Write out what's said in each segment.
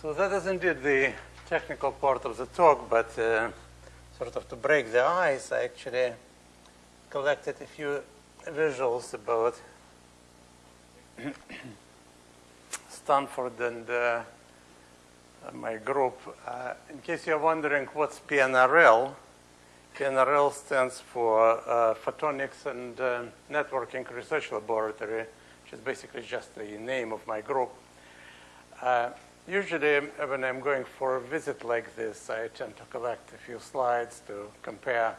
So that is indeed the technical part of the talk, but uh, sort of to break the ice, I actually collected a few visuals about Stanford and uh, my group. Uh, in case you're wondering what's PNRL, PNRL stands for uh, Photonics and uh, Networking Research Laboratory, which is basically just the name of my group. Usually, when I'm going for a visit like this, I tend to collect a few slides to compare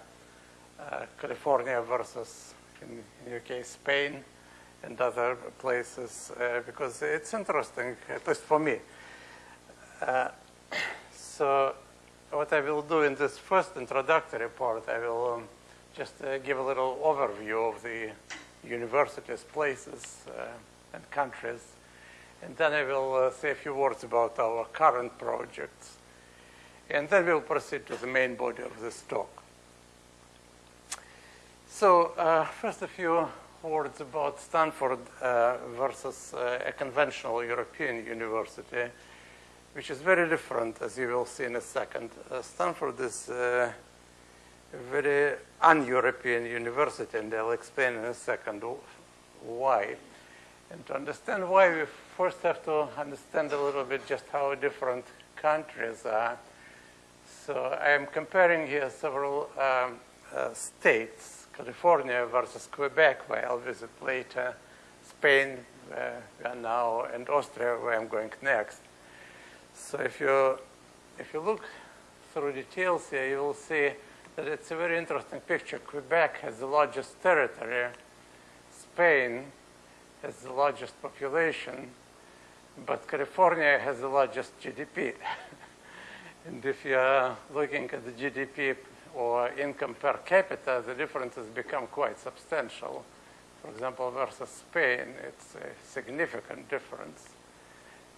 uh, California versus, in, in case, Spain and other places, uh, because it's interesting, at least for me. Uh, so what I will do in this first introductory part, I will um, just uh, give a little overview of the universities, places, uh, and countries. And then I will uh, say a few words about our current projects. And then we'll proceed to the main body of this talk. So uh, first a few words about Stanford uh, versus uh, a conventional European university which is very different, as you will see in a second. Uh, Stanford is uh, a very un-European university, and I'll explain in a second why. And to understand why, we first have to understand a little bit just how different countries are. So I am comparing here several um, uh, states, California versus Quebec, where I'll visit later, Spain, where we are now, and Austria, where I'm going next. So if you, if you look through details here, you will see that it's a very interesting picture. Quebec has the largest territory. Spain has the largest population. But California has the largest GDP. and if you're looking at the GDP or income per capita, the differences become quite substantial. For example, versus Spain, it's a significant difference.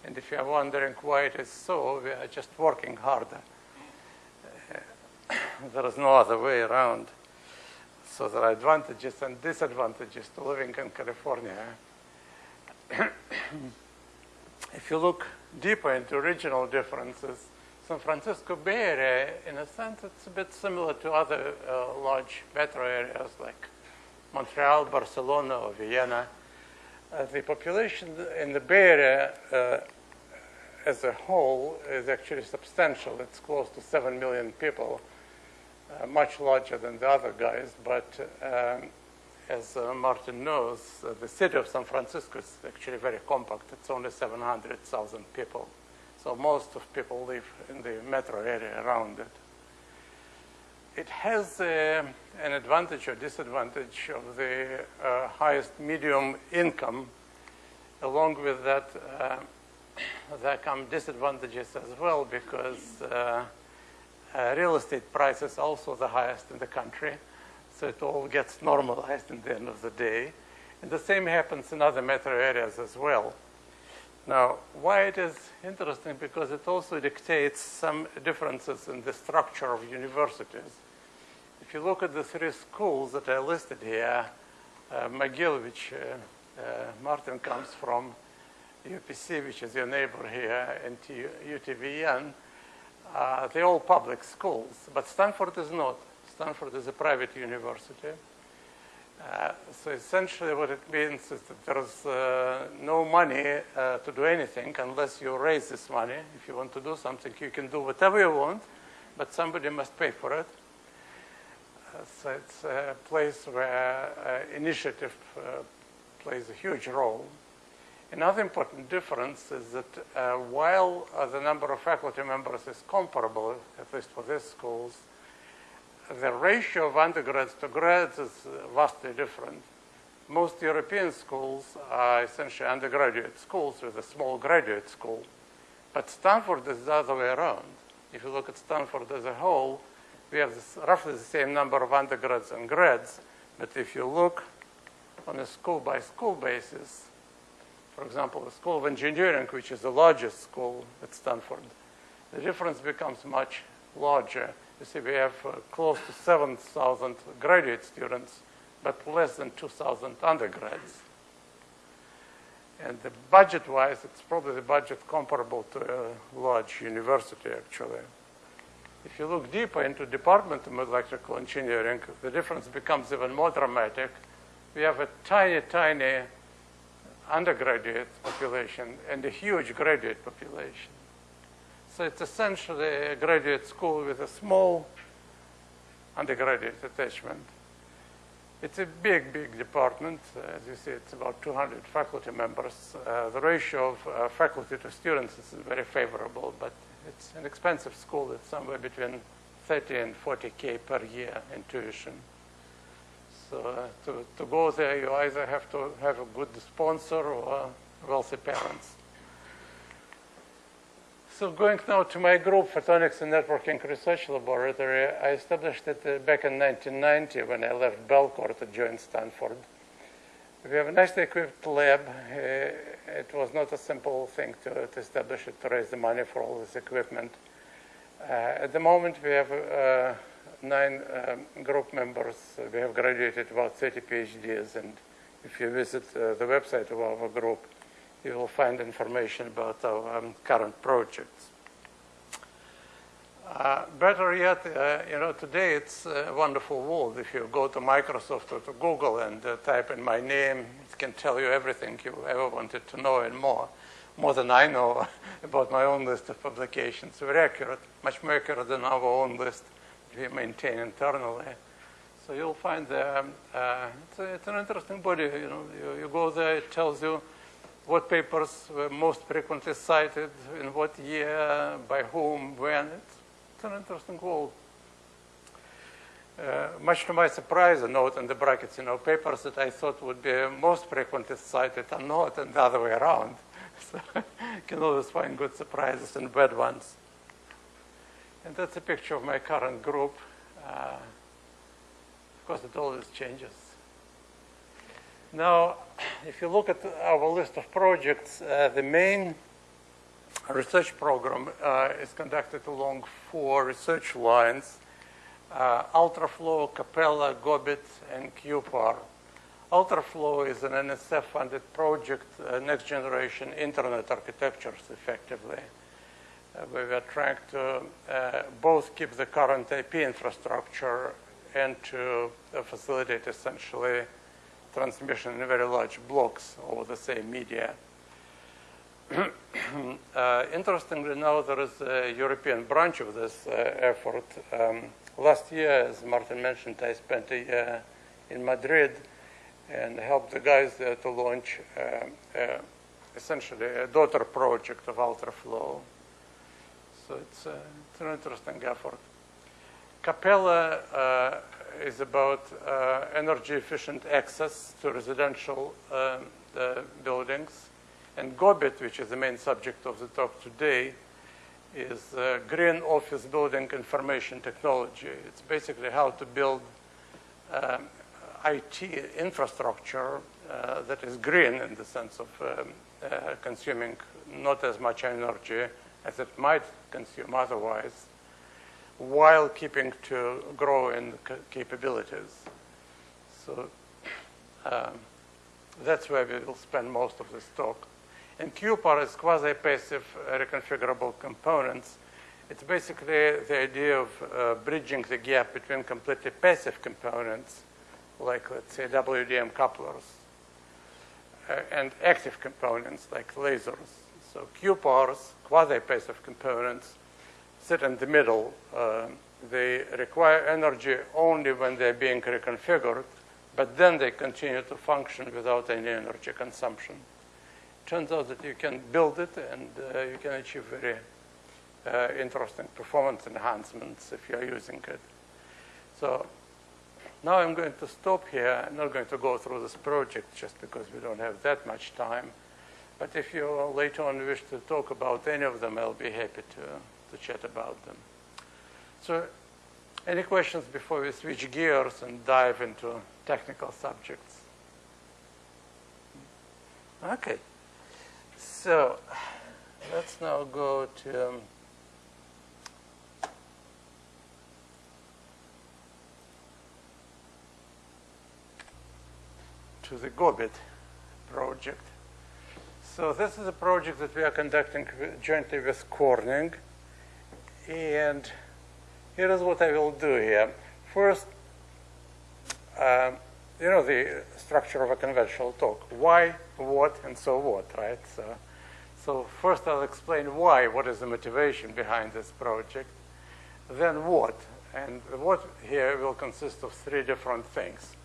And if you are wondering why it is so, we are just working harder. There is no other way around. So there are advantages and disadvantages to living in California. if you look deeper into regional differences, San Francisco Bay Area, in a sense, it's a bit similar to other uh, large metro areas like Montreal, Barcelona, or Vienna. Uh, the population in the Bay Area uh, as a whole is actually substantial. It's close to 7 million people, uh, much larger than the other guys. But um, as uh, Martin knows, uh, the city of San Francisco is actually very compact. It's only 700,000 people. So most of people live in the metro area around it. It has uh, an advantage or disadvantage of the uh, highest medium income. Along with that, uh, there come disadvantages as well because uh, real estate prices also the highest in the country. So it all gets normalized in the end of the day. And the same happens in other metro areas as well. Now, why it is interesting? Because it also dictates some differences in the structure of universities. If you look at the three schools that are listed here, uh, McGill, which uh, uh, Martin comes from, UPC, which is your neighbor here, and UTVN, uh, they're all public schools. But Stanford is not. Stanford is a private university. Uh, so essentially what it means is that there's uh, no money uh, to do anything unless you raise this money. If you want to do something, you can do whatever you want, but somebody must pay for it. Uh, so it's a place where uh, initiative plays a huge role. Another important difference is that uh, while uh, the number of faculty members is comparable, at least for these schools, the ratio of undergrads to grads is vastly different. Most European schools are essentially undergraduate schools with a small graduate school. But Stanford is the other way around. If you look at Stanford as a whole, we have this, roughly the same number of undergrads and grads. But if you look on a school by school basis, for example, the School of Engineering, which is the largest school at Stanford, the difference becomes much larger. You see, we have uh, close to 7,000 graduate students, but less than 2,000 undergrads. And the budget-wise, it's probably the budget comparable to a large university, actually. If you look deeper into Department of Electrical Engineering, the difference becomes even more dramatic. We have a tiny, tiny undergraduate population and a huge graduate population. So it's essentially a graduate school with a small undergraduate attachment. It's a big, big department. As you see, it's about 200 faculty members. Uh, the ratio of uh, faculty to students is very favorable, but it's an expensive school. It's somewhere between 30 and 40K per year in tuition. So uh, to, to go there, you either have to have a good sponsor or wealthy parents. So going now to my group, Photonics and Networking Research Laboratory, I established it uh, back in 1990 when I left Bellcore to join Stanford. We have a nicely equipped lab. Uh, it was not a simple thing to, to, establish it, to raise the money for all this equipment. Uh, at the moment, we have uh, nine um, group members. We have graduated about 30 PhDs, and if you visit uh, the website of our group, you will find information about our um, current projects. Uh, better yet, uh, you know, today it's a wonderful world. If you go to Microsoft or to Google and uh, type in my name, it can tell you everything you ever wanted to know and more, more than I know about my own list of publications. Very accurate, much more accurate than our own list we maintain internally. So you'll find there, um, uh, it's, it's, an interesting body. You know, you, you go there, it tells you what papers were most frequently cited, in what year, by whom, when. It's, an interesting world. Uh, much to my surprise, a note in the brackets, you know, papers that I thought would be most frequently cited are not, and the other way around. So you can always find good surprises and bad ones. And that's a picture of my current group. Uh, of course, it always changes. Now, if you look at our list of projects, uh, the main research program uh, is conducted along four research lines, uh, Ultraflow, Capella, GOBIT, and QPAR. Ultraflow is an NSF-funded project, uh, next generation internet architectures, effectively, uh, we are trying to uh, both keep the current IP infrastructure and to facilitate essentially transmission in very large blocks over the same media. uh, interestingly now, there is a European branch of this uh, effort. Um, last year, as Martin mentioned, I spent a year in Madrid and helped the guys there to launch uh, uh essentially a daughter project of Ultraflow. So it's, uh, it's an interesting effort. Capella uh, is about uh, energy efficient access to residential um, buildings. And GOBIT, which is the main subject of the talk today, is uh, green office building information technology. It's basically how to build um, IT infrastructure uh, that is green in the sense of um, uh, consuming not as much energy as it might consume otherwise while keeping to grow in capabilities. So um, that's where we will spend most of this talk. And QPAR is quasi-passive uh, reconfigurable components. It's basically the idea of uh, bridging the gap between completely passive components, like let's say WDM couplers, uh, and active components like lasers. So QPARs, quasi-passive components, sit in the middle. Uh, they require energy only when they're being reconfigured, but then they continue to function without any energy consumption. Turns out that you can build it and uh, you can achieve very uh, interesting performance enhancements if you're using it. So now I'm going to stop here. I'm not going to go through this project just because we don't have that much time. But if you later on wish to talk about any of them, I'll be happy to to chat about them. So any questions before we switch gears and dive into technical subjects? Okay. So let's now go to um, to the GOBIT project. So this is a project that we are conducting jointly with Corning. And here is what I will do here. First, um, you know the structure of a conventional talk. Why, what, and so what, right? So, so first I'll explain why, what is the motivation behind this project. Then what, and what here will consist of three different things.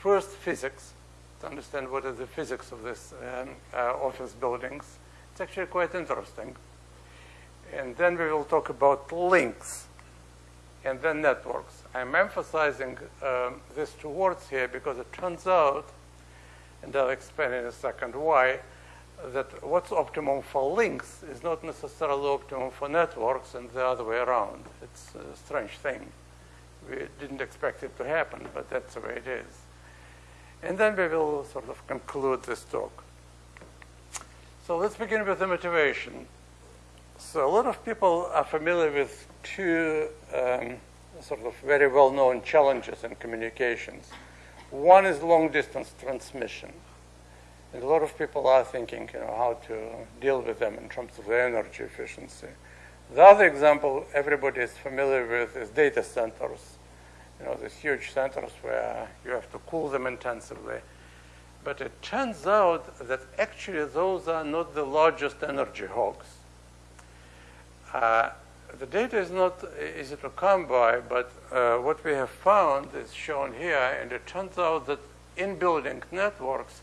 First, physics, to understand what is the physics of this um, uh, office buildings. It's actually quite interesting. And then we will talk about links and then networks. I'm emphasizing um, these two words here because it turns out, and I'll explain in a second why, that what's optimum for links is not necessarily optimum for networks and the other way around. It's a strange thing. We didn't expect it to happen, but that's the way it is. And then we will sort of conclude this talk. So let's begin with the motivation. So a lot of people are familiar with two um, sort of very well-known challenges in communications. One is long-distance transmission. And a lot of people are thinking, you know, how to deal with them in terms of the energy efficiency. The other example everybody is familiar with is data centers. You know, these huge centers where you have to cool them intensively. But it turns out that actually those are not the largest energy hogs. Uh, the data is not easy to come by, but uh, what we have found is shown here, and it turns out that in-building networks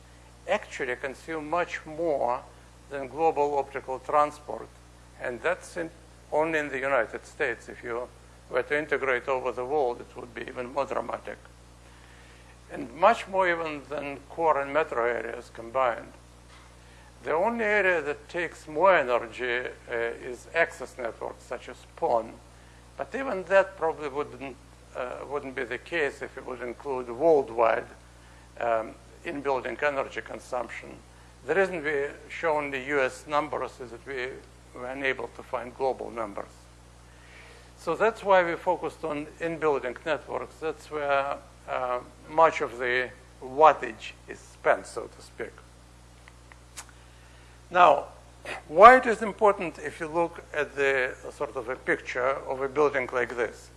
actually consume much more than global optical transport. And that's in, only in the United States. If you were to integrate over the world, it would be even more dramatic. And much more even than core and metro areas combined. The only area that takes more energy uh, is access networks, such as PON. But even that probably wouldn't, uh, wouldn't be the case if it would include worldwide um, in-building energy consumption. The reason we shown the US numbers is that we were unable to find global numbers. So that's why we focused on in-building networks. That's where uh, much of the wattage is spent, so to speak. Now, why it is important if you look at the sort of a picture of a building like this?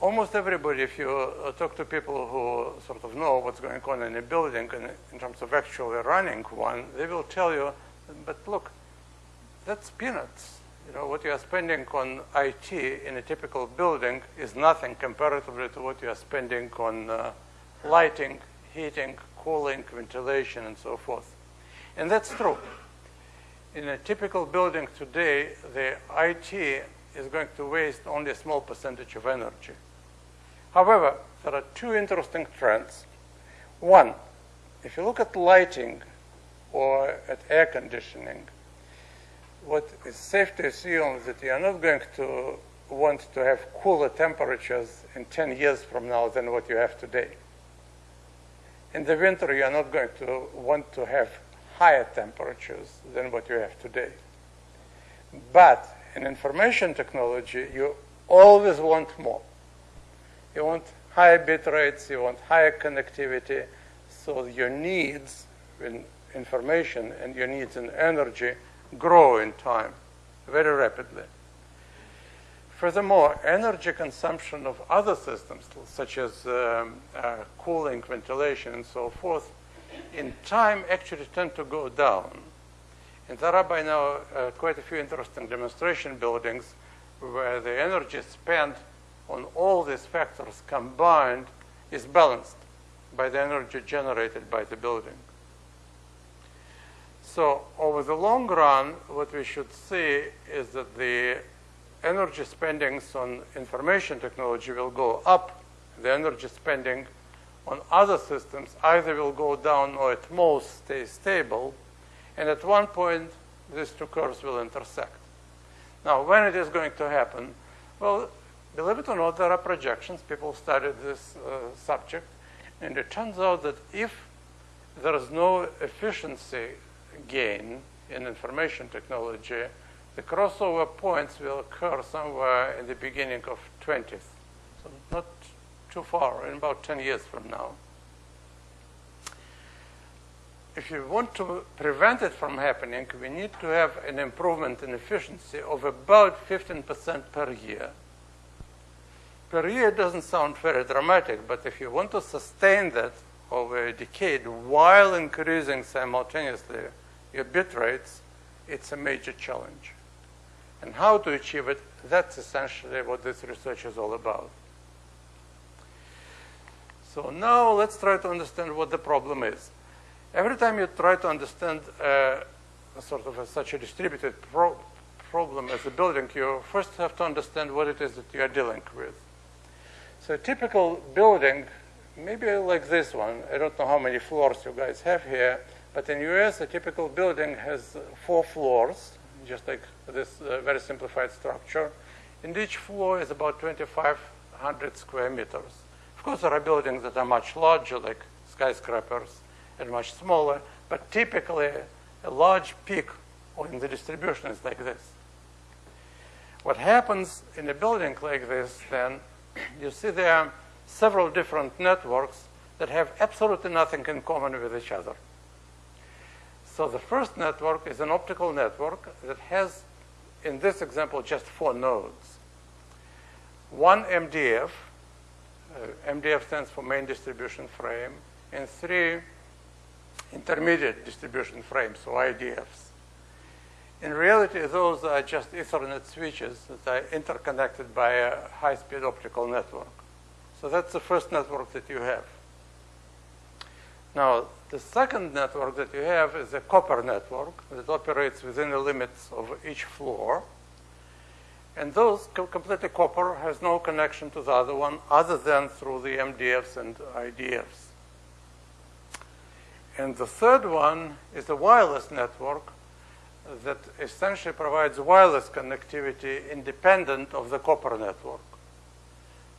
Almost everybody, if you uh, talk to people who sort of know what's going on in a building and in terms of actually running one, they will tell you, but look, that's peanuts. You know, what you are spending on IT in a typical building is nothing comparatively to what you are spending on uh, lighting, heating, cooling, ventilation, and so forth. And that's true. In a typical building today, the IT is going to waste only a small percentage of energy. However, there are two interesting trends. One, if you look at lighting or at air conditioning, what is safe to assume is that you are not going to want to have cooler temperatures in 10 years from now than what you have today. In the winter, you are not going to want to have higher temperatures than what you have today. But in information technology, you always want more. You want higher bit rates, you want higher connectivity, so your needs in information and your needs in energy grow in time very rapidly. Furthermore, energy consumption of other systems, such as um, uh, cooling, ventilation, and so forth, in time actually tend to go down. And there are by now uh, quite a few interesting demonstration buildings where the energy spent on all these factors combined is balanced by the energy generated by the building. So over the long run, what we should see is that the energy spendings on information technology will go up. The energy spending on other systems either will go down or at most stay stable. And at one point, these two curves will intersect. Now, when it is going to happen? Well, believe it or not, there are projections. People studied this uh, subject. And it turns out that if there is no efficiency gain in information technology, the crossover points will occur somewhere in the beginning of 20th. So not too far, in about 10 years from now. if you want to prevent it from happening, we need to have an improvement in efficiency of about 15% per year. Per year doesn't sound very dramatic, but if you want to sustain that over a decade while increasing simultaneously your bit rates, it's a major challenge. And how to achieve it, that's essentially what this research is all about. So now let's try to understand what the problem is. Every time you try to understand uh, sort of a, such a distributed pro problem as a building, you first have to understand what it is that you are dealing with. So a typical building, maybe like this one, I don't know how many floors you guys have here, but in the US, a typical building has four floors, just like this uh, very simplified structure. And each floor is about 2,500 square meters. Course, there are buildings that are much larger, like skyscrapers, and much smaller, but typically a large peak in the distribution is like this. What happens in a building like this, then, you see there are several different networks that have absolutely nothing in common with each other. So the first network is an optical network that has, in this example, just four nodes. One MDF, uh, MDF stands for main distribution frame, and three intermediate distribution frames, so IDFs. In reality, those are just Ethernet switches that are interconnected by a high-speed optical network. So that's the first network that you have. Now, the second network that you have is a copper network that operates within the limits of each floor. And those completely copper has no connection to the other one other than through the MDFs and IDFs. And the third one is a wireless network that essentially provides wireless connectivity independent of the copper network.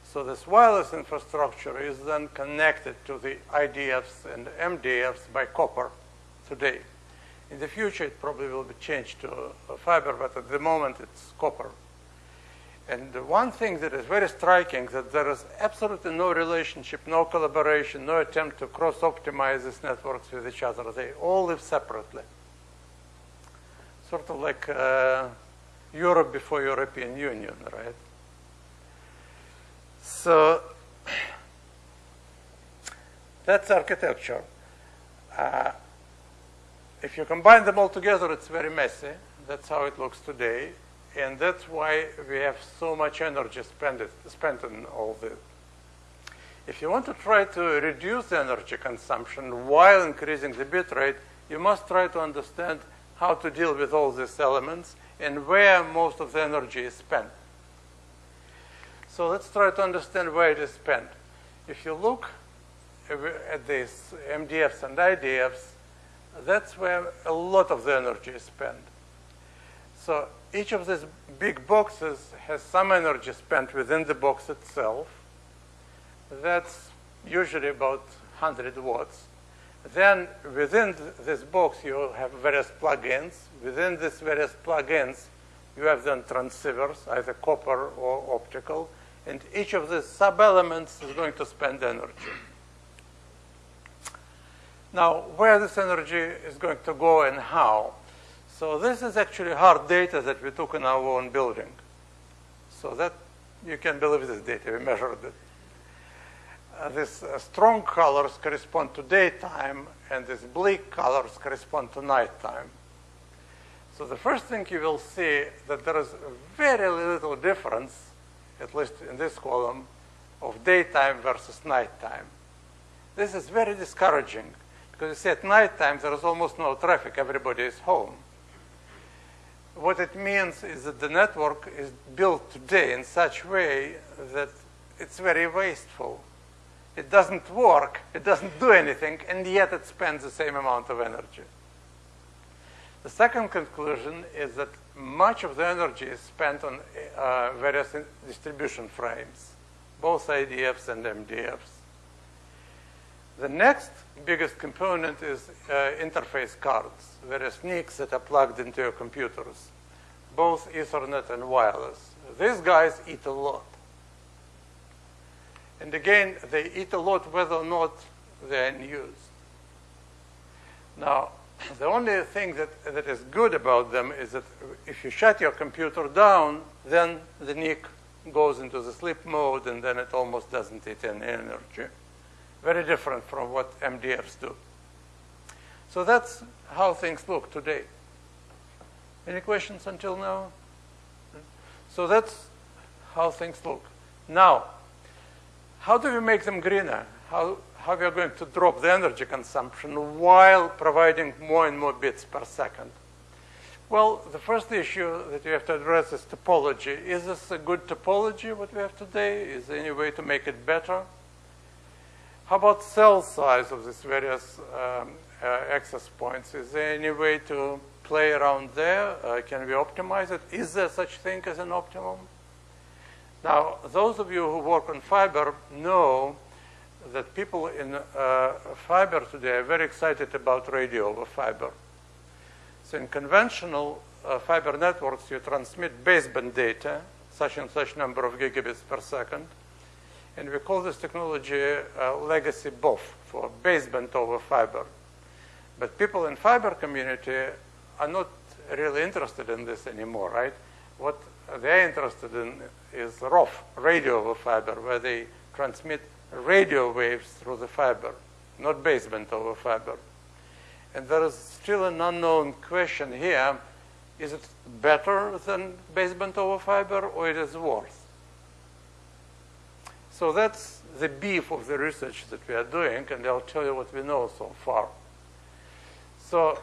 So this wireless infrastructure is then connected to the IDFs and MDFs by copper today. In the future, it probably will be changed to uh, fiber, but at the moment, it's copper. And the one thing that is very striking that there is absolutely no relationship, no collaboration, no attempt to cross-optimize these networks with each other. They all live separately. Sort of like uh, Europe before European Union, right? So that's architecture. Uh, if you combine them all together, it's very messy. That's how it looks today. And that's why we have so much energy spent, spent on all this. If you want to try to reduce the energy consumption while increasing the bit rate, you must try to understand how to deal with all these elements and where most of the energy is spent. So let's try to understand where it is spent. If you look at these MDFs and IDFs, that's where a lot of the energy is spent. So each of these big boxes has some energy spent within the box itself. That's usually about 100 watts. Then within this box, you have various plugins. Within these various plugins, you have then transceivers, either copper or optical. And each of these sub-elements is going to spend energy. Now, where this energy is going to go and how? So this is actually hard data that we took in our own building. So that you can believe this data, we measured it. Uh, these uh, strong colors correspond to daytime, and these bleak colors correspond to nighttime. So the first thing you will see that there is very little difference, at least in this column, of daytime versus nighttime. This is very discouraging because you see at nighttime there is almost no traffic, everybody is home what it means is that the network is built today in such way that it's very wasteful. It doesn't work, it doesn't do anything, and yet it spends the same amount of energy. The second conclusion is that much of the energy is spent on uh, various distribution frames, both IDFs and MDFs. The next biggest component is uh, interface cards, various NICs that are plugged into your computers, both Ethernet and wireless. These guys eat a lot. And again, they eat a lot whether or not they're in use. Now, the only thing that, that is good about them is that if you shut your computer down, then the NIC goes into the sleep mode and then it almost doesn't eat any energy. Very different from what MDFs do. So that's how things look today. Any questions until now? So that's how things look. Now, how do we make them greener? How, how we are going to drop the energy consumption while providing more and more bits per second? Well, the first issue that you have to address is topology. Is this a good topology, what we have today? Is there any way to make it better? How about cell size of these various um, uh, access points? Is there any way to play around there? Uh, can we optimize it? Is there such thing as an optimum? Now, those of you who work on fiber know that people in uh, fiber today are very excited about radio over fiber. So in conventional uh, fiber networks, you transmit baseband data, such and such number of gigabits per second. And we call this technology uh, legacy BOF for baseband over fiber. But people in fiber community are not really interested in this anymore, right? What they're interested in is ROF, radio over fiber, where they transmit radio waves through the fiber, not baseband over fiber. And there is still an unknown question here. Is it better than baseband over fiber or it is worse? So that's the beef of the research that we are doing, and I'll tell you what we know so far. So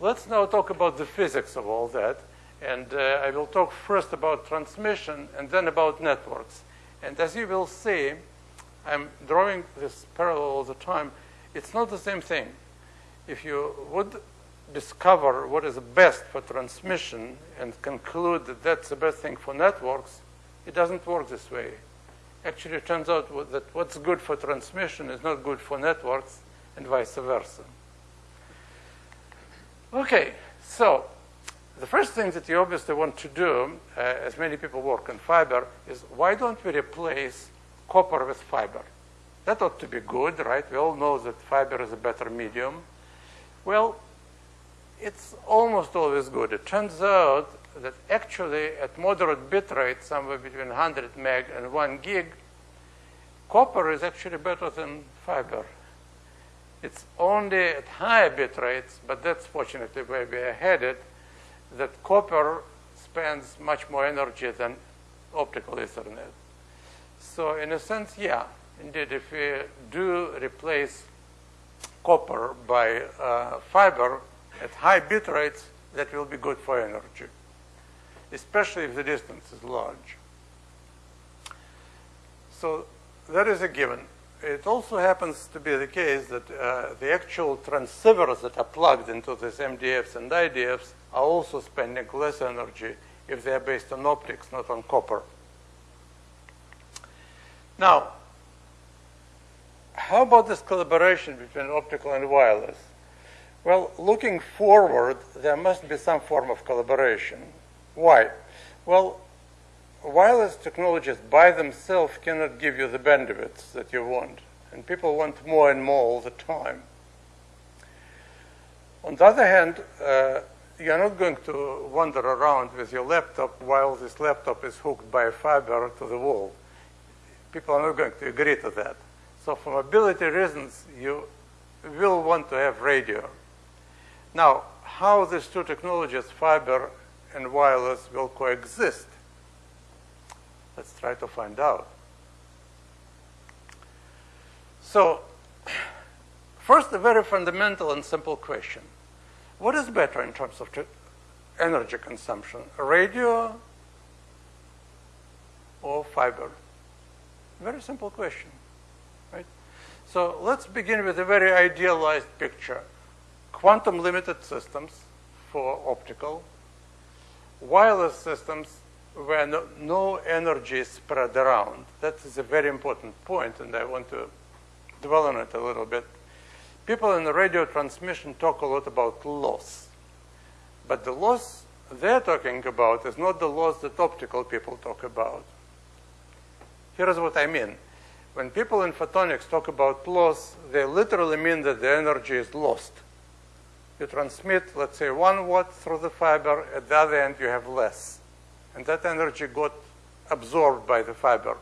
let's now talk about the physics of all that. And uh, I will talk first about transmission and then about networks. And as you will see, I'm drawing this parallel all the time. It's not the same thing if you would discover what is best for transmission and conclude that that's the best thing for networks, it doesn't work this way. Actually, it turns out that what's good for transmission is not good for networks and vice versa. Okay, so the first thing that you obviously want to do, uh, as many people work on fiber, is why don't we replace copper with fiber? That ought to be good, right? We all know that fiber is a better medium. Well, it's almost always good. It turns out that actually at moderate bit rate, somewhere between 100 meg and 1 gig, copper is actually better than fiber. It's only at higher bit rates, but that's fortunately where we are headed, that copper spends much more energy than optical Ethernet. So in a sense, yeah, indeed, if we do replace copper by uh, fiber at high bit rates, that will be good for energy, especially if the distance is large. So that is a given. It also happens to be the case that uh, the actual transceivers that are plugged into these MDFs and IDFs are also spending less energy if they are based on optics, not on copper. Now, how about this collaboration between optical and wireless? Well, looking forward, there must be some form of collaboration. Why? Well, wireless technologies by themselves cannot give you the bandwidth that you want, and people want more and more all the time. On the other hand, uh, you're not going to wander around with your laptop while this laptop is hooked by fiber to the wall. People are not going to agree to that. So for mobility reasons, you will want to have radio. Now, how these two technologies, fiber and wireless, will coexist, let's try to find out. So, first, a very fundamental and simple question. What is better in terms of energy consumption, radio or fiber? Very simple question. right? So let's begin with a very idealized picture. Quantum limited systems for optical, wireless systems where no, no, energy is spread around. That is a very important point, and I want to dwell on it a little bit. People in the radio transmission talk a lot about loss. But the loss they're talking about is not the loss that optical people talk about. Here's what I mean when people in photonics talk about loss, they literally mean that the energy is lost. You transmit, let's say, one watt through the fiber. At the other end, you have less. And that energy got absorbed by the fiber.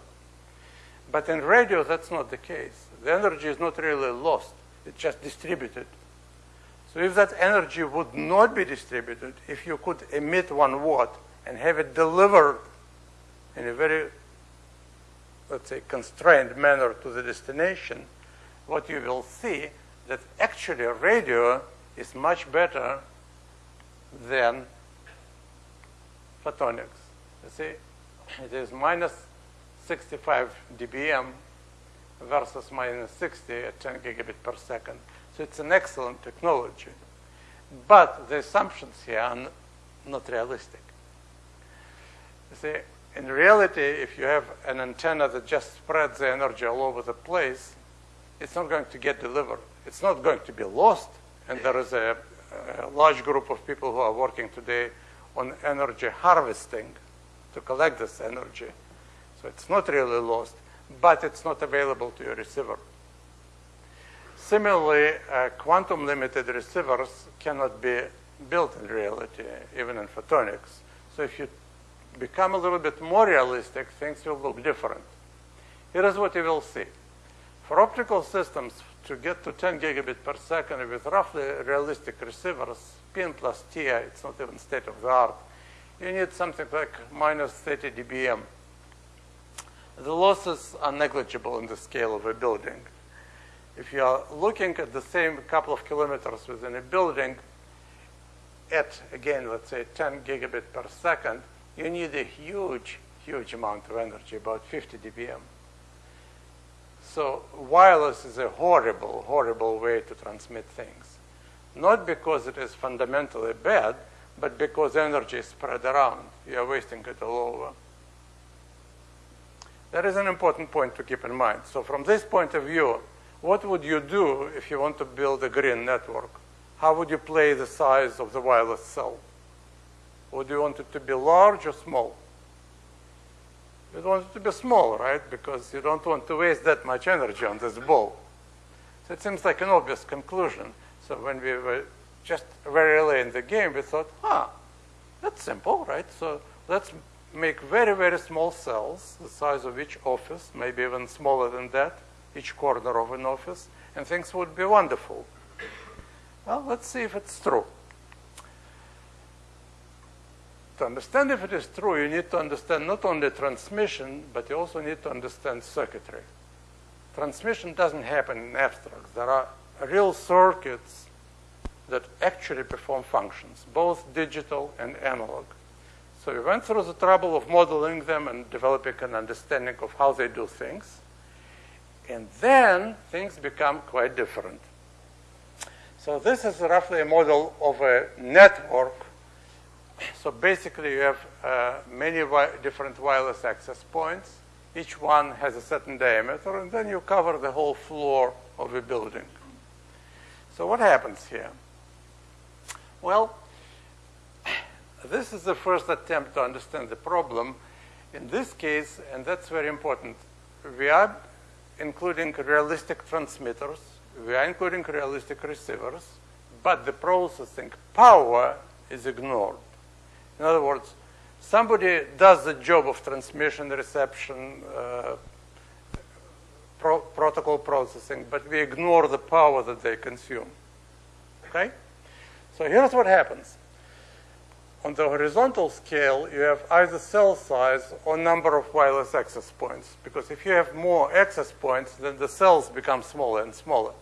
But in radio, that's not the case. The energy is not really lost. It's just distributed. So if that energy would not be distributed, if you could emit one watt and have it delivered in a very, let's say, constrained manner to the destination, what you will see that actually radio is much better than photonics. You see, it is minus 65 dBm versus minus 60 at 10 gigabit per second. So it's an excellent technology. But the assumptions here are not realistic. You see, in reality, if you have an antenna that just spreads the energy all over the place, it's not going to get delivered. It's not going to be lost. And there is a, a large group of people who are working today on energy harvesting to collect this energy. So it's not really lost, but it's not available to your receiver. Similarly, uh, quantum limited receivers cannot be built in reality, even in photonics. So if you become a little bit more realistic, things will look different. Here is what you will see. For optical systems to get to 10 gigabit per second with roughly realistic receivers, PIN plus TI, it's not even state of the art, you need something like minus 30 dBm. The losses are negligible in the scale of a building. If you are looking at the same couple of kilometers within a building at, again, let's say 10 gigabit per second, you need a huge, huge amount of energy, about 50 dBm. So wireless is a horrible, horrible way to transmit things. Not because it is fundamentally bad, but because energy is spread around. You are wasting it all over. That is an important point to keep in mind. So from this point of view, what would you do if you want to build a green network? How would you play the size of the wireless cell? Would you want it to be large or small? You want it to be small, right? Because you don't want to waste that much energy on this ball. So it seems like an obvious conclusion. So when we were just very early in the game, we thought, ah, that's simple, right? So let's make very, very small cells, the size of each office, maybe even smaller than that, each corner of an office, and things would be wonderful. Well, let's see if it's true. To understand if it is true, you need to understand not only transmission, but you also need to understand circuitry. Transmission doesn't happen in abstract. There are real circuits that actually perform functions, both digital and analog. So we went through the trouble of modeling them and developing an understanding of how they do things. And then things become quite different. So this is roughly a model of a network so basically, you have uh, many wi different wireless access points. Each one has a certain diameter, and then you cover the whole floor of a building. So what happens here? Well, this is the first attempt to understand the problem. In this case, and that's very important, we are including realistic transmitters, we are including realistic receivers, but the processing power is ignored. In other words, somebody does the job of transmission, reception, uh, pro protocol processing, but we ignore the power that they consume. Okay? So here's what happens. On the horizontal scale, you have either cell size or number of wireless access points. Because if you have more access points, then the cells become smaller and smaller.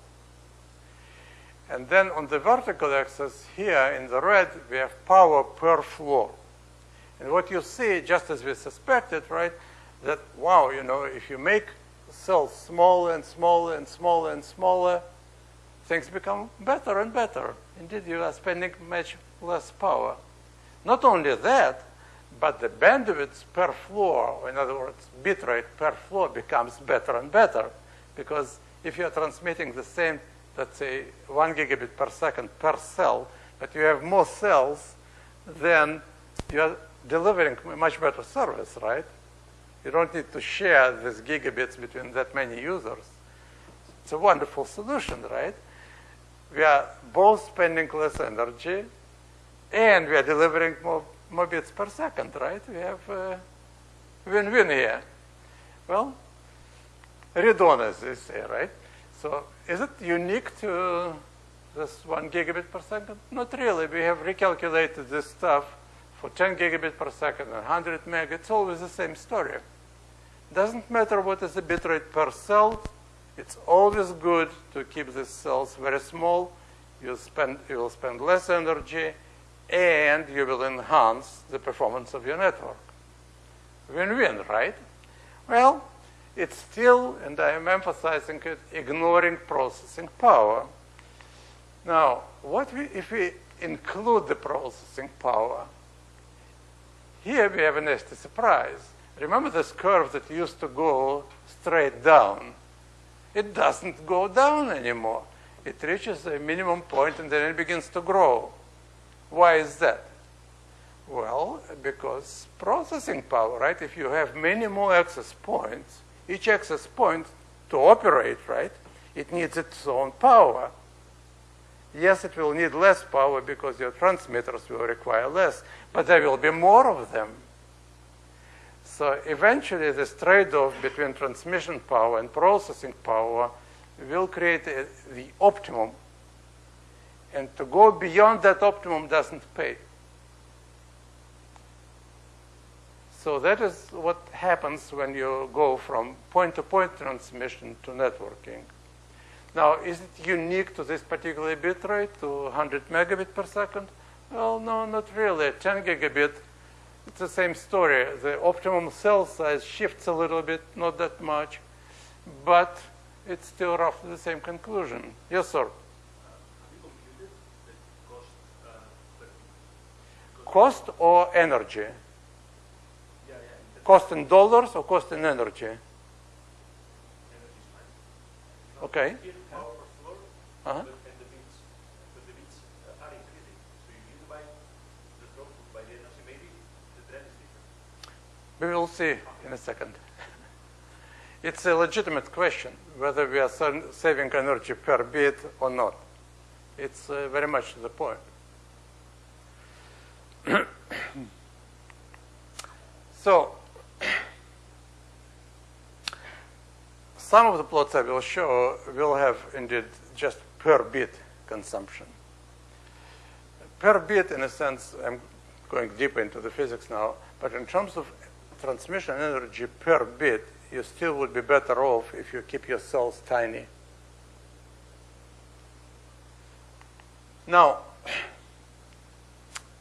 And then on the vertical axis here in the red, we have power per floor. And what you see, just as we suspected, right, that, wow, you know, if you make cells smaller and smaller and smaller and smaller, things become better and better. Indeed, you are spending much less power. Not only that, but the bandwidth per floor, or in other words, bit rate per floor becomes better and better. Because if you are transmitting the same let's say, one gigabit per second per cell, but you have more cells, then you are delivering much better service, right? You don't need to share these gigabits between that many users. It's a wonderful solution, right? we are both spending less energy and we are delivering more, more bits per second, right? We have win-win here. Well, read on, as they say, right? So is it unique to this one gigabit per second? Not really. We have recalculated this stuff for 10 gigabit per second and 100 meg. It's always the same story. Doesn't matter what is the bit rate per cell. It's always good to keep the cells very small. You spend you will spend less energy, and you will enhance the performance of your network. Win-win, right? Well, it's still, and I am emphasizing it, ignoring processing power. Now, what we, if we include the processing power? Here we have a nasty surprise. Remember this curve that used to go straight down? It doesn't go down anymore. It reaches a minimum point and then it begins to grow. Why is that? Well, because processing power, right? If you have many more access points, each access point to operate, right, it needs its own power. Yes, it will need less power because your transmitters will require less, but there will be more of them. So eventually, this trade-off between transmission power and processing power will create a, the optimum. And to go beyond that optimum doesn't pay. So that is what happens when you go from point-to-point -point transmission to networking. Now, is it unique to this particular bit rate, to 100 megabit per second? Well, no, not really. 10 gigabit, it's the same story. The optimum cell size shifts a little bit, not that much, but it's still roughly the same conclusion. Yes, sir? Cost or energy? Cost in dollars or cost in energy? Okay. Uh-huh. We will see in a second. It's a legitimate question whether we are saving energy per bit or not. It's uh, very much the point. so, some of the plots I will show will have indeed just per bit consumption. Per bit, in a sense, I'm going deep into the physics now, but in terms of transmission energy per bit, you still would be better off if you keep your cells tiny. Now,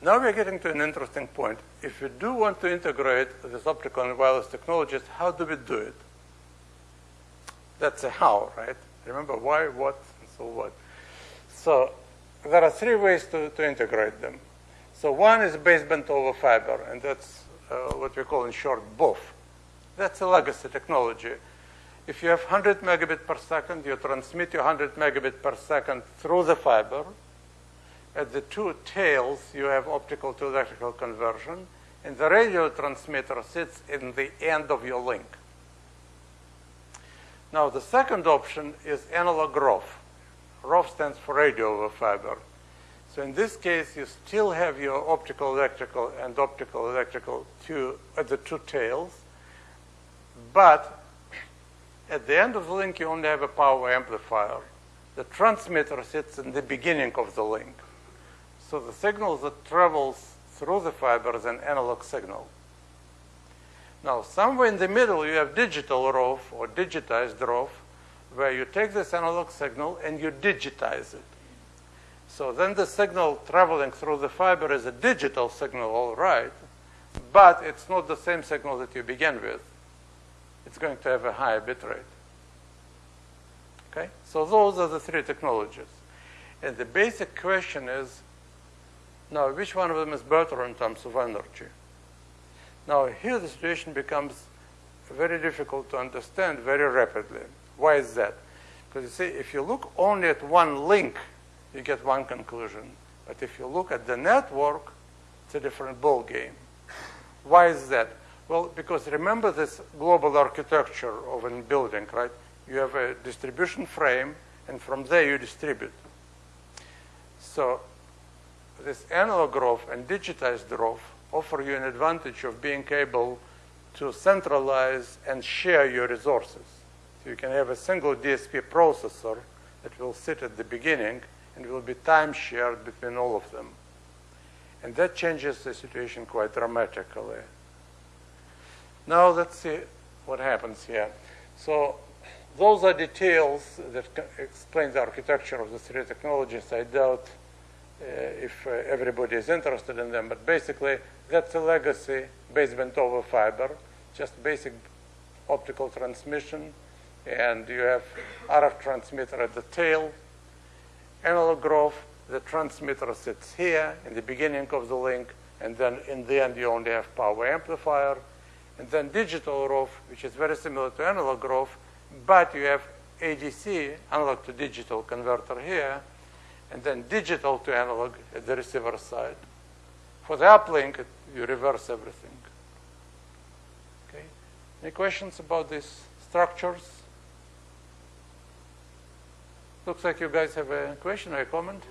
now we're getting to an interesting point. If we do want to integrate this optical and wireless technologies, how do we do it? That's a how, right? Remember why, what, and so what. So there are three ways to, to integrate them. So one is baseband over fiber, and that's uh, what we call in short BOF. That's a legacy technology. If you have 100 megabit per second, you transmit your 100 megabit per second through the fiber. At the two tails, you have optical to electrical conversion, and the radio transmitter sits in the end of your link. Now, the second option is analog ROF. ROF stands for radio over fiber. So in this case, you still have your optical electrical and optical electrical two, at the two tails, but at the end of the link, you only have a power amplifier. The transmitter sits in the beginning of the link. So the signal that travels through the fiber is an analog signal. Now, somewhere in the middle, you have digital ROF or digitized ROF, where you take this analog signal and you digitize it. So then the signal traveling through the fiber is a digital signal, all right, but it's not the same signal that you begin with it's going to have a higher bit rate. Okay? So those are the three technologies. And the basic question is, now, which one of them is better in terms of energy? Now, here the situation becomes very difficult to understand very rapidly. Why is that? Because you see, if you look only at one link, you get one conclusion. But if you look at the network, it's a different ball game. Why is that? Well, because remember this global architecture of a building, right? You have a distribution frame, and from there you distribute. So this analog ROF and digitized ROF offer you an advantage of being able to centralize and share your resources. So you can have a single DSP processor that will sit at the beginning and will be time shared between all of them. And that changes the situation quite dramatically. Now let's see what happens here. So those are details that explain the architecture of the three technologies. I doubt if uh, everybody is interested in them, but basically that's a legacy baseband over fiber, just basic optical transmission, and you have RF transmitter at the tail, analog ROF, the transmitter sits here in the beginning of the link, and then in the end you only have power amplifier, and then digital ROF, which is very similar to analog ROF, but you have ADC, analog to digital converter here, and then digital to analog at the receiver side. For the uplink, you reverse everything. Okay. Any questions about these structures? Looks like you guys have a question or a comment.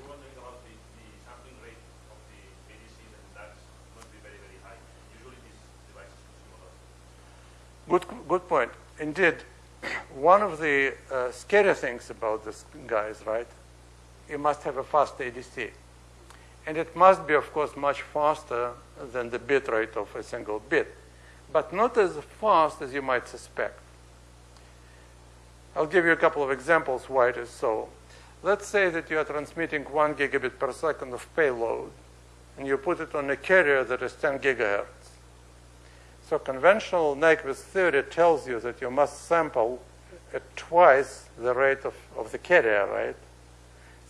Good, good point. Indeed, one of the uh, scary things about this guys, right? You must have a fast ADC. And it must be, of course, much faster than the bit rate of a single bit, but not as fast as you might suspect. I'll give you a couple of examples why it is so. Let's say that you are transmitting one gigabit per second of payload, and you put it on a carrier that is 10 gigahertz. So conventional Nyquist theory tells you that you must sample at twice the rate of, of the carrier, right?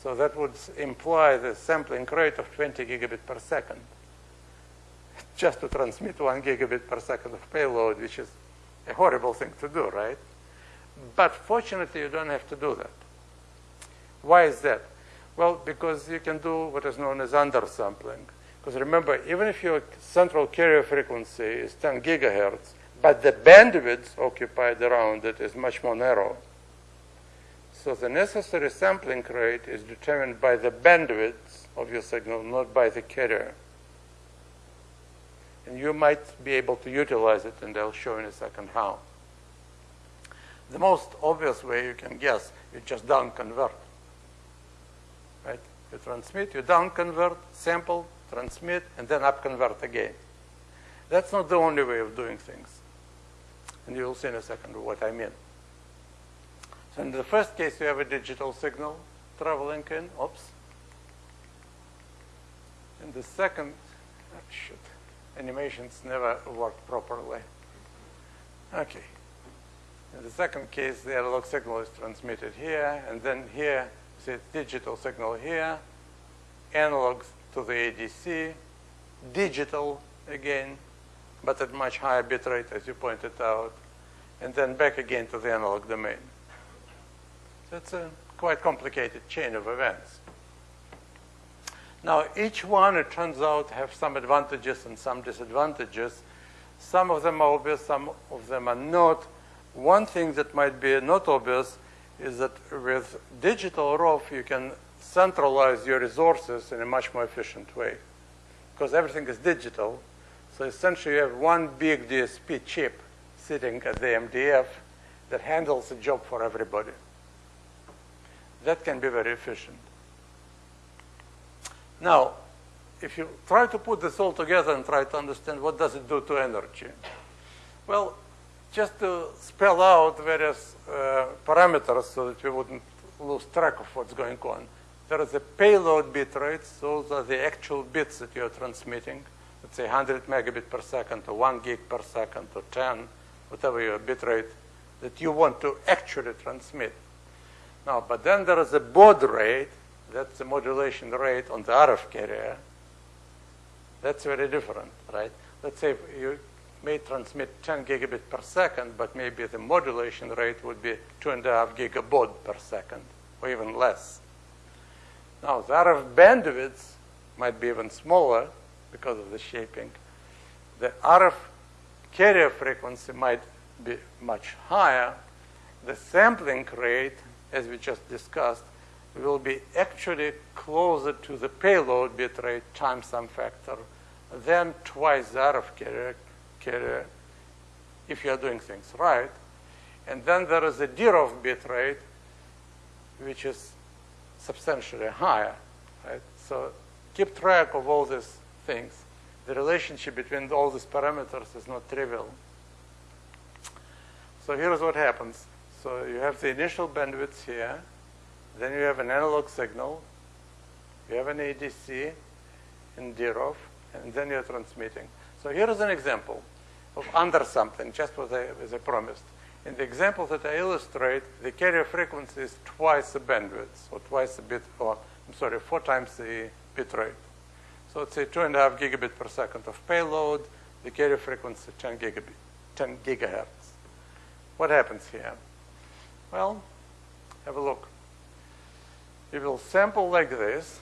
So that would imply the sampling rate of 20 gigabit per second just to transmit one gigabit per second of payload, which is a horrible thing to do, right? But fortunately, you don't have to do that. Why is that? Well, because you can do what is known as undersampling. Because remember, even if your central carrier frequency is 10 gigahertz, but the bandwidth occupied around it is much more narrow. So the necessary sampling rate is determined by the bandwidth of your signal, not by the carrier. And you might be able to utilize it, and I'll show in a second how. The most obvious way you can guess, you just down convert. Right? You transmit, you down convert, sample, transmit, and then up convert again. That's not the only way of doing things. And you'll see in a second what I mean. So in the first case, you have a digital signal traveling in. Oops. In the second, oh, animations never work properly. Okay. In the second case, the analog signal is transmitted here, and then here, see digital signal here, analog to the ADC, digital again, but at much higher bit rate, as you pointed out, and then back again to the analog domain. It's a quite complicated chain of events. Now, each one, it turns out, have some advantages and some disadvantages. Some of them are obvious, some of them are not. One thing that might be not obvious is that with digital ROF, you can centralize your resources in a much more efficient way because everything is digital. So essentially, you have one big DSP chip sitting at the MDF that handles the job for everybody. That can be very efficient. Now, if you try to put this all together and try to understand what does it do to energy, well, just to spell out various uh, parameters so that we wouldn't lose track of what's going on. There is a payload bit rate. Those are the actual bits that you're transmitting. Let's say 100 megabit per second or 1 gig per second or 10, whatever your bit rate that you want to actually transmit. Now, but then there is a baud rate. That's the modulation rate on the RF carrier. That's very different, right? Let's say you may transmit 10 gigabit per second, but maybe the modulation rate would be 2.5 gigabaud per second, or even less. Now, the RF bandwidth might be even smaller because of the shaping. The RF carrier frequency might be much higher. The sampling rate, as we just discussed, will be actually closer to the payload bit rate times some factor than twice that of carrier, carrier if you are doing things right. And then there is a DROF bit rate, which is substantially higher. Right? So keep track of all these things. The relationship between all these parameters is not trivial. So here's what happens. So you have the initial bandwidth here. Then you have an analog signal. You have an ADC in DROF, and then you're transmitting. So here is an example of undersampling, just as I, as I promised. In the example that I illustrate, the carrier frequency is twice the bandwidth, or twice the bit, or I'm sorry, four times the bit rate. So it's a two and a half gigabit per second of payload, the carrier frequency 10 gigabit, 10 gigahertz. What happens here? Well, have a look. You will sample like this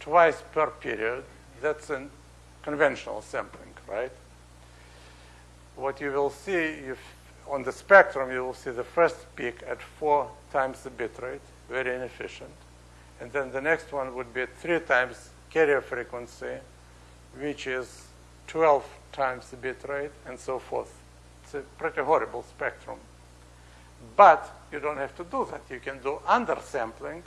twice per period. That's a conventional sampling, right? what you will see if on the spectrum, you will see the first peak at four times the bit rate, very inefficient. And then the next one would be three times carrier frequency, which is 12 times the bit rate, and so forth. It's a pretty horrible spectrum. But you don't have to do that. You can do undersampling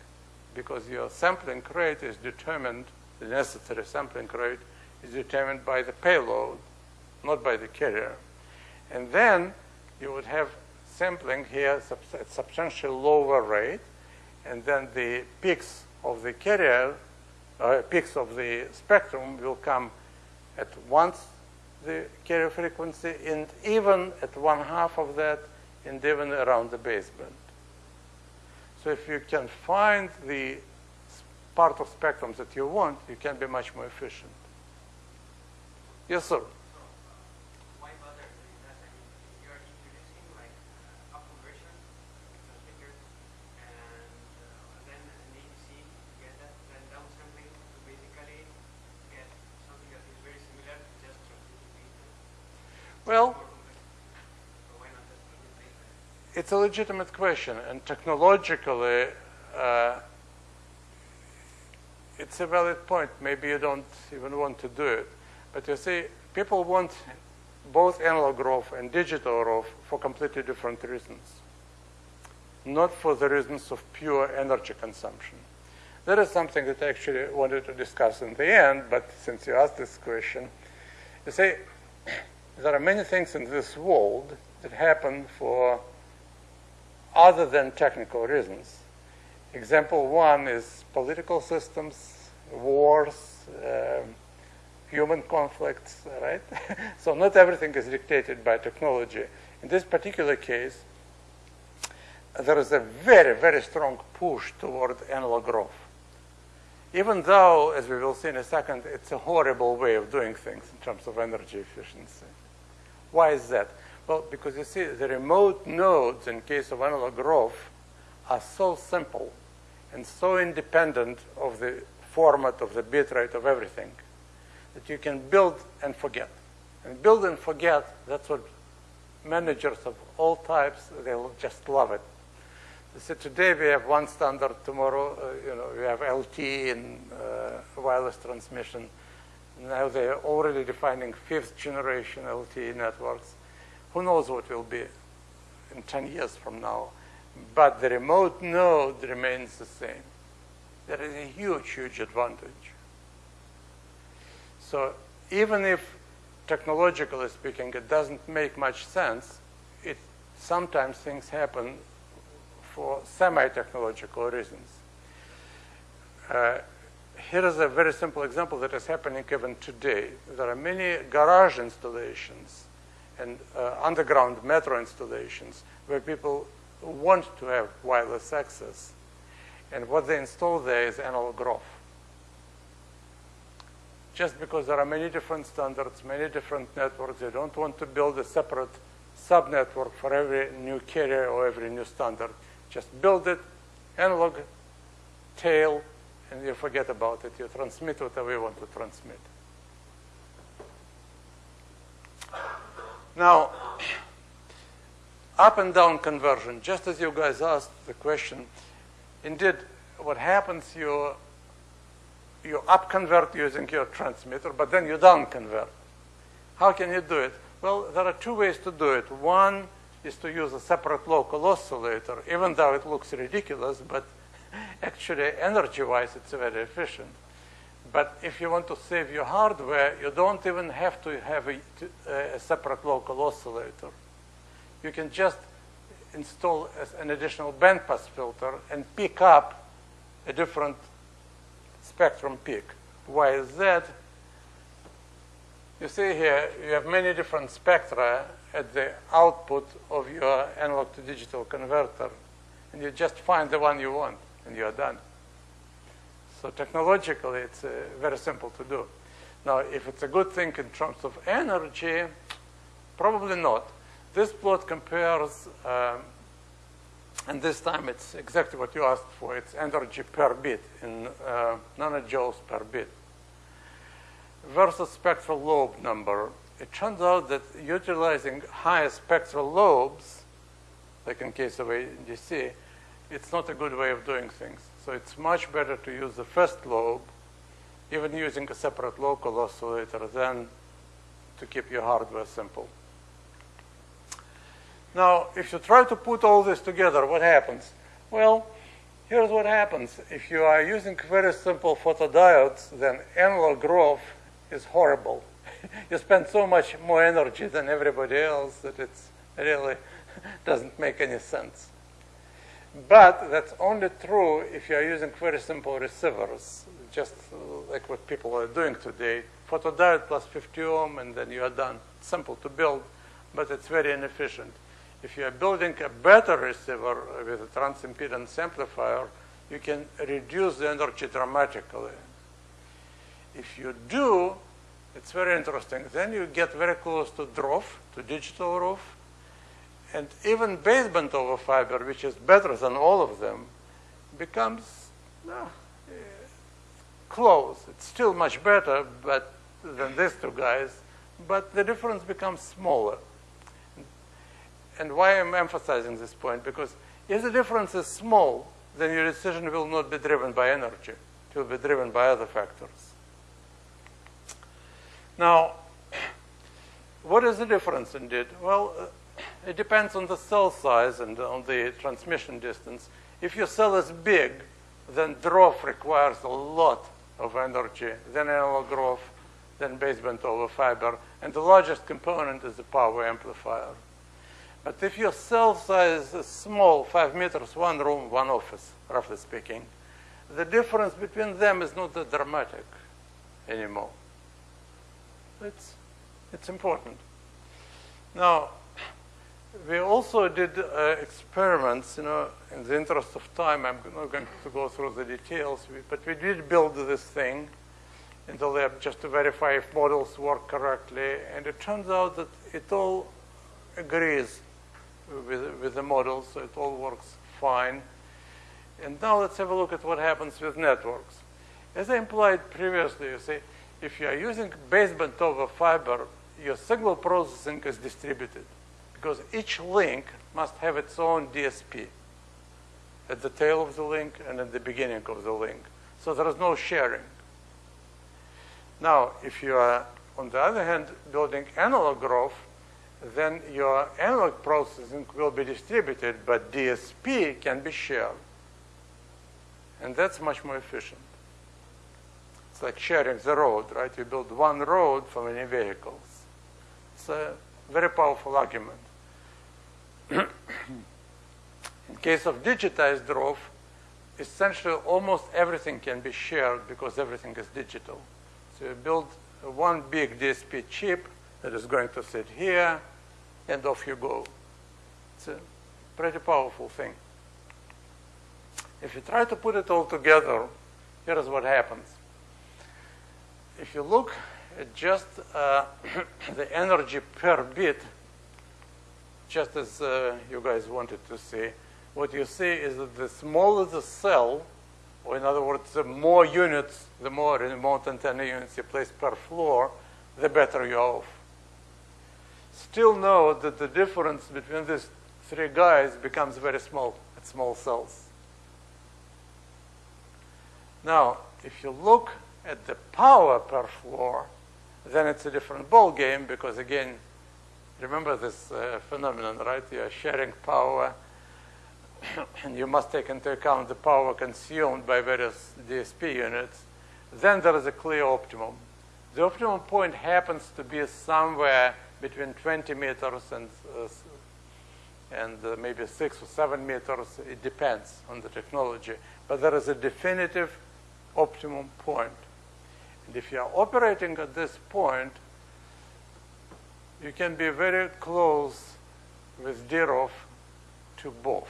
because your sampling rate is determined, the necessary sampling rate is determined by the payload, not by the carrier. And then you would have sampling here at substantially lower rate, and then the peaks of the carrier, uh, peaks of the spectrum will come at once the carrier frequency, and even at one half of that, and even around the baseband. So if you can find the part of spectrums that you want, you can be much more efficient. Yes, sir. Well, it's a legitimate question, and technologically, uh, it's a valid point. Maybe you don't even want to do it. But you see, people want both analog ROF and digital ROF for completely different reasons. Not for the reasons of pure energy consumption. That is something that I actually wanted to discuss in the end, but since you asked this question, you see, there are many things in this world that happen for other than technical reasons. Example one is political systems, wars, uh, human conflicts, right? so not everything is dictated by technology. In this particular case, there is a very, very strong push toward analog ROF. Even though, as we will see in a second, it's a horrible way of doing things in terms of energy efficiency. Why is that? Well, because you see, the remote nodes in case of analog ROF are so simple and so independent of the format of the bit rate of everything that you can build and forget. And build and forget, that's what managers of all types, they'll just love it. So today we have one standard, tomorrow uh, you know, we have LT in uh, wireless transmission. Now they're already defining fifth generation LTE networks. Who knows what will be in 10 years from now. But the remote node remains the same. There is a huge, huge advantage. So even if technologically speaking it doesn't make much sense, it sometimes things happen for semi-technological reasons. Uh, here is a very simple example that is happening even today. There are many garage installations and uh, underground metro installations where people want to have wireless access. And what they install there is analog ROF. Just because there are many different standards, many different networks, they don't want to build a separate sub-network for every new carrier or every new standard. Just build it, analog, tail, and you forget about it. You transmit whatever you want to transmit. Now, up and down conversion, just as you guys asked the question, indeed, what happens, you, you up convert using your transmitter, but then you down convert. How can you do it? Well, there are two ways to do it. One is to use a separate local oscillator, even though it looks ridiculous, but actually energy-wise it's very efficient. But if you want to save your hardware, you don't even have to have a, a separate local oscillator. You can just install an additional bandpass filter and pick up a different spectrum peak. Why is that? You see here, you have many different spectra at the output of your analog to digital converter, and you just find the one you want, and you're done. So technologically, it's uh, very simple to do. Now, if it's a good thing in terms of energy, probably not. This plot compares, um, and this time it's exactly what you asked for. It's energy per bit in uh, nanojoules per bit versus spectral lobe number. It turns out that utilizing higher spectral lobes, like in case of ADC, it's not a good way of doing things. So it's much better to use the first lobe, even using a separate local oscillator, than to keep your hardware simple. Now, if you try to put all this together, what happens? Well, here's what happens. If you are using very simple photodiodes, then analog ROF is horrible. you spend so much more energy than everybody else that it really doesn't make any sense. But that's only true if you're using very simple receivers, just like what people are doing today. Photodiode plus 50 ohm, and then you are done. Simple to build, but it's very inefficient. If you are building a better receiver with a transimpedance amplifier, you can reduce the energy dramatically. If you do, it's very interesting. Then you get very close to DROF, to digital ROF, and even baseband over fiber, which is better than all of them, becomes uh, close. It's still much better but, than these two guys, but the difference becomes smaller. And why I'm emphasizing this point? Because if the difference is small, then your decision will not be driven by energy. It will be driven by other factors. Now, what is the difference indeed? Well, it depends on the cell size and on the transmission distance. If your cell is big, then DROF requires a lot of energy, then analog ROF, then baseband over fiber, and the largest component is the power amplifier. But if your cell size is small, five meters, one room, one office, roughly speaking, the difference between them is not that dramatic anymore. It's, it's important. Now, we also did uh, experiments, you know, in the interest of time, I'm not going to go through the details, but we did build this thing in the lab just to verify if models work correctly, and it turns out that it all agrees with, with the models, so it all works fine. And now let's have a look at what happens with networks. As I implied previously, you see, if you are using baseband over fiber, your signal processing is distributed because each link must have its own DSP at the tail of the link and at the beginning of the link. So there is no sharing. Now, if you are, on the other hand, building analog ROF, then your analog processing will be distributed, but DSP can be shared. And that's much more efficient. It's like sharing the road, right? You build one road for many vehicles. It's a very powerful argument. In case of digitized ROF, essentially almost everything can be shared because everything is digital. So you build one big DSP chip that is going to sit here, and off you go. It's a pretty powerful thing. If you try to put it all together, here's what happens if you look at just uh, the energy per bit, just as uh, you guys wanted to see, what you see is that the smaller the cell, or in other words, the more units, the more remote antenna units you place per floor, the better you're off. Still know that the difference between these three guys becomes very small at small cells. Now, if you look at the power per floor, then it's a different ball game because again, remember this uh, phenomenon, right? You are sharing power, and you must take into account the power consumed by various DSP units. Then there is a clear optimum. The optimum point happens to be somewhere between 20 meters and uh, and uh, maybe six or seven meters. It depends on the technology, but there is a definitive optimum point. And if you are operating at this point, you can be very close with DROF to both.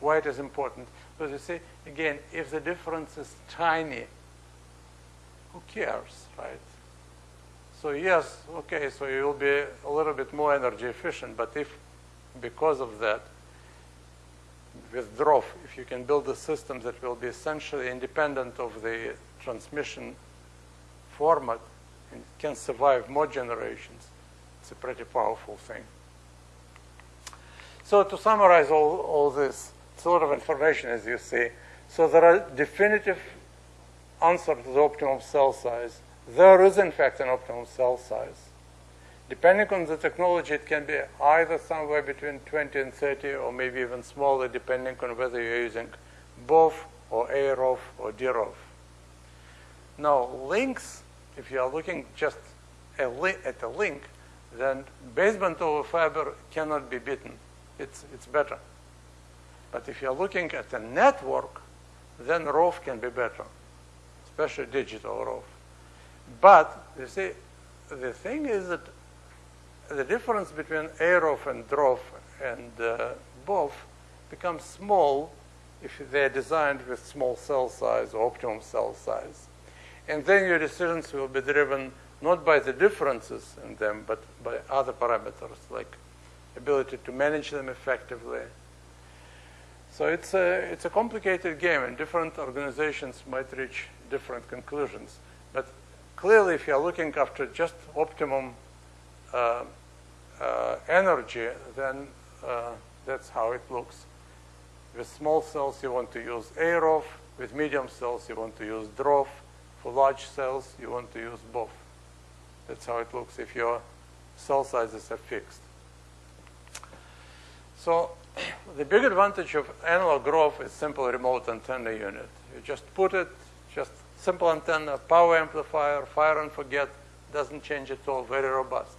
Why it is important? Because you see, again, if the difference is tiny, who cares, right? So yes, okay, so you will be a little bit more energy efficient, but if because of that, with DROF, if you can build a system that will be essentially independent of the transmission format and can survive more generations, a pretty powerful thing. So to summarize all, all this, sort of information as you see. So there are definitive answer to the optimum cell size. There is in fact an optimum cell size. Depending on the technology, it can be either somewhere between 20 and 30 or maybe even smaller depending on whether you're using BOF or AROF or DROF. Now, links, if you are looking just at a link, then baseband over fiber cannot be beaten. It's, it's better. But if you're looking at a network, then ROF can be better, especially digital ROF. But, you see, the thing is that the difference between AROF and DROF and uh, BOF becomes small if they're designed with small cell size or optimum cell size. And then your decisions will be driven not by the differences in them, but by other parameters like ability to manage them effectively. So it's a, it's a complicated game, and different organizations might reach different conclusions. But clearly, if you're looking after just optimum uh, uh, energy, then uh, that's how it looks. With small cells, you want to use AROF. With medium cells, you want to use DROF. For large cells, you want to use BOF. That's how it looks if your cell sizes are fixed. So the big advantage of analog ROF is simple remote antenna unit. You just put it, just simple antenna, power amplifier, fire and forget, doesn't change at all, very robust.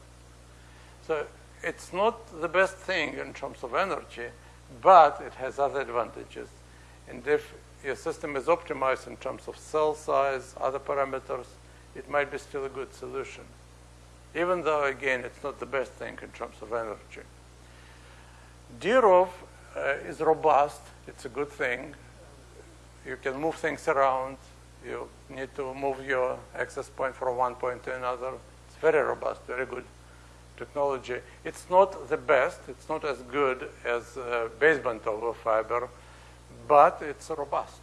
So it's not the best thing in terms of energy, but it has other advantages. And if your system is optimized in terms of cell size, other parameters, it might be still a good solution. Even though, again, it's not the best thing in terms of energy. DROF uh, is robust. It's a good thing. You can move things around. You need to move your access point from one point to another. It's very robust, very good technology. It's not the best. It's not as good as uh, baseband over fiber, but it's robust.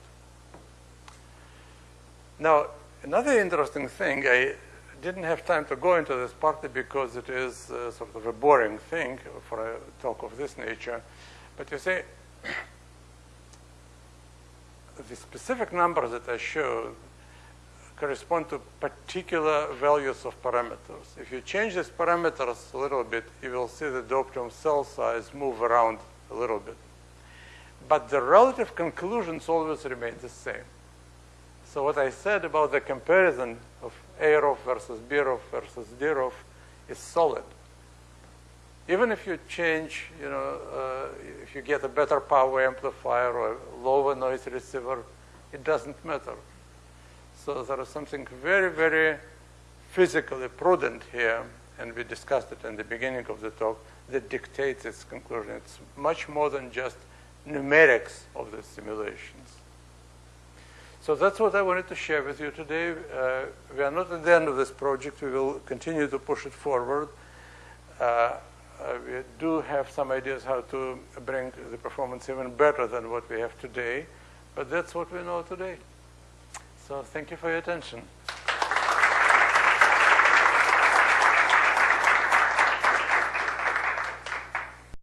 Now, another interesting thing, I didn't have time to go into this partly because it is uh, sort of a boring thing for a talk of this nature. But you see, the specific numbers that I showed correspond to particular values of parameters. If you change these parameters a little bit, you will see the optimum cell size move around a little bit. But the relative conclusions always remain the same. So what I said about the comparison of AROF versus BROF versus DROF is solid. Even if you change, you know, uh, if you get a better power amplifier or a lower noise receiver, it doesn't matter. So there is something very, very physically prudent here, and we discussed it in the beginning of the talk, that dictates its conclusion. It's much more than just numerics of the simulations. So that's what I wanted to share with you today. Uh, we are not at the end of this project. We will continue to push it forward. Uh, uh, we do have some ideas how to bring the performance even better than what we have today, but that's what we know today. So thank you for your attention.